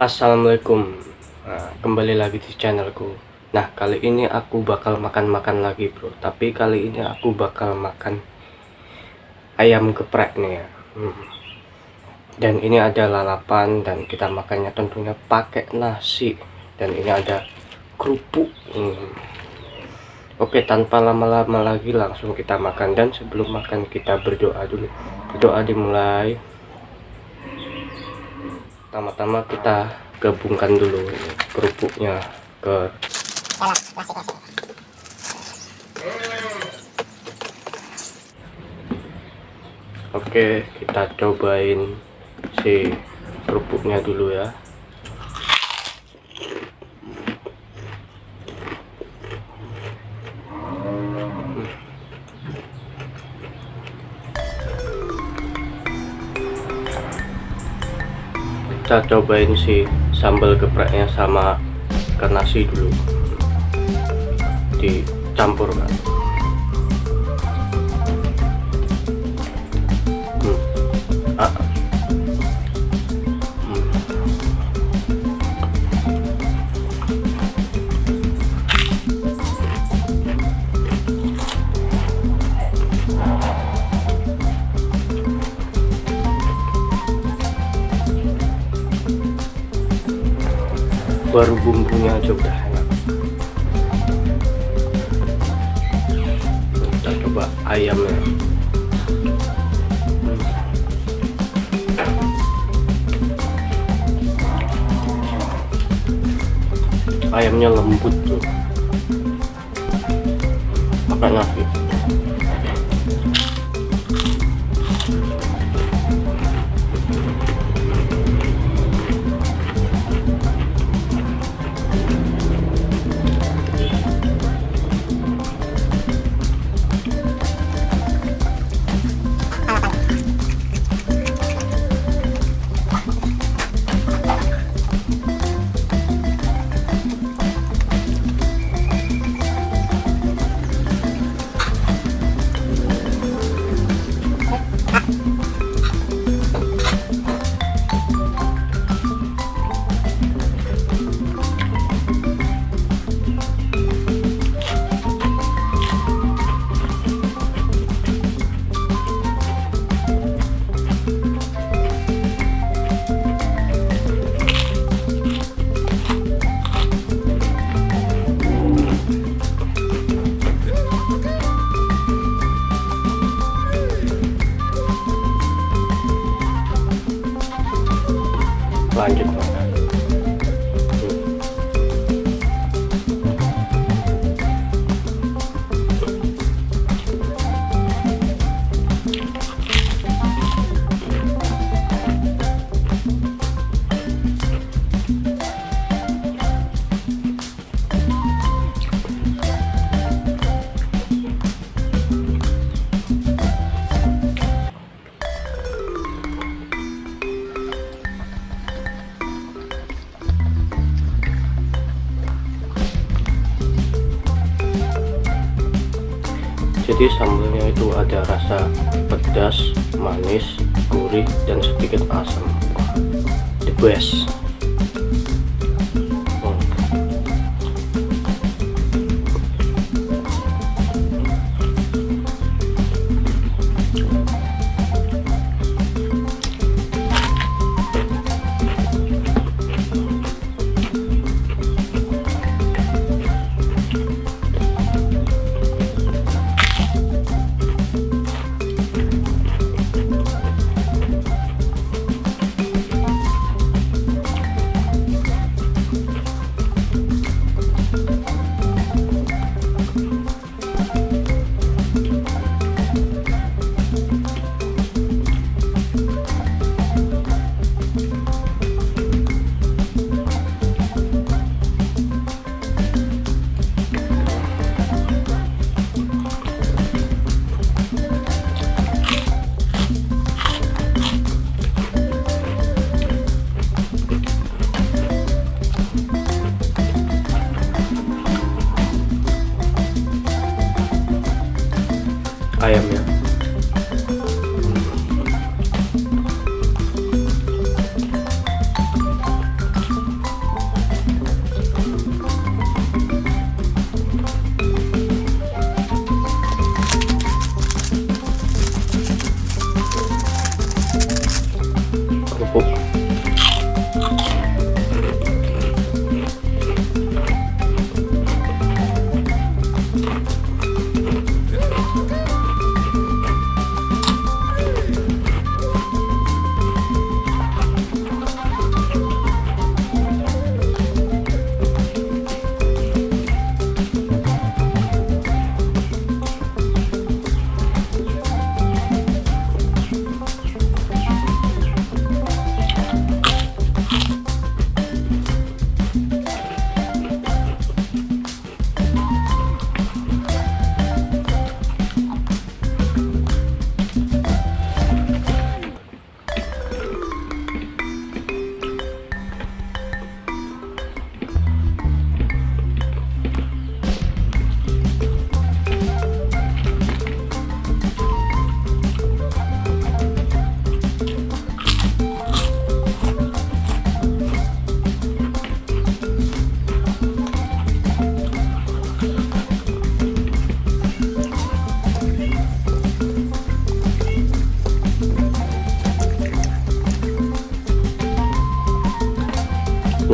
Assalamualaikum. Nah, kembali lagi di channelku. Nah kali ini aku bakal makan-makan lagi bro. Tapi kali ini aku bakal makan ayam geprek nih ya. Hmm. dan ini ada lalapan dan kita makannya tentunya pakai nasi. Dan ini ada kerupuk. Hmm. Oke tanpa lama-lama lagi langsung kita makan. Dan sebelum makan kita berdoa dulu. Berdoa dimulai pertama-tama kita gabungkan dulu kerupuknya ke Oke kita cobain si kerupuknya dulu ya kita cobain si sambal gepreknya sama ke nasi dulu dicampur kan hmm. ah. Baru bumbunya aja udah enak. Kita coba ayamnya. Ayamnya lembut tuh. Pakai nasi jadi sambalnya itu ada rasa pedas manis gurih dan sedikit asam. The best I am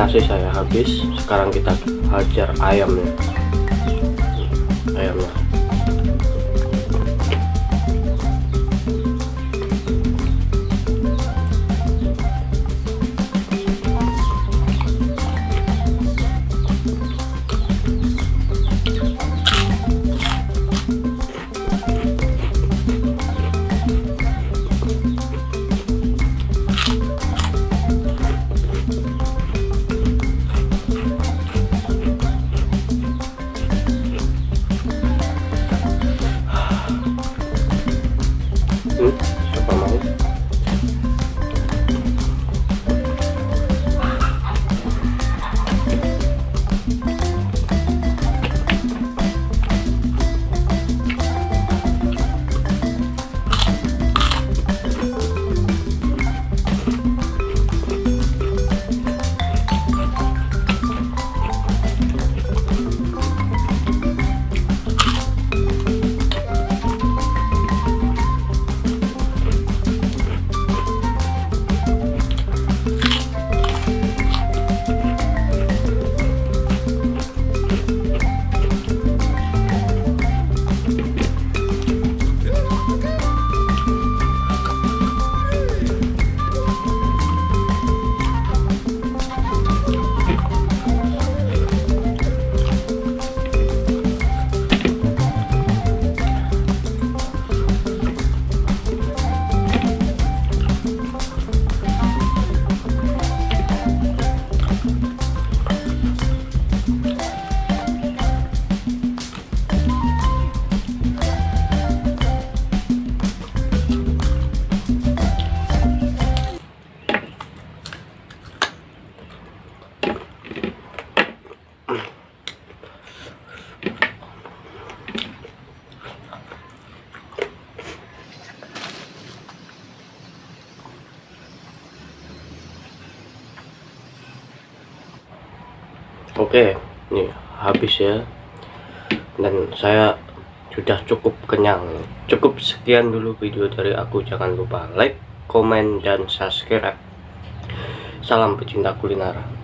nasi saya habis. Sekarang kita hajar ayamnya ayamnya hmm, Oke, ini habis ya. Dan saya sudah cukup kenyang. Cukup sekian dulu video dari aku. Jangan lupa like, komen, dan subscribe. Salam pecinta kuliner.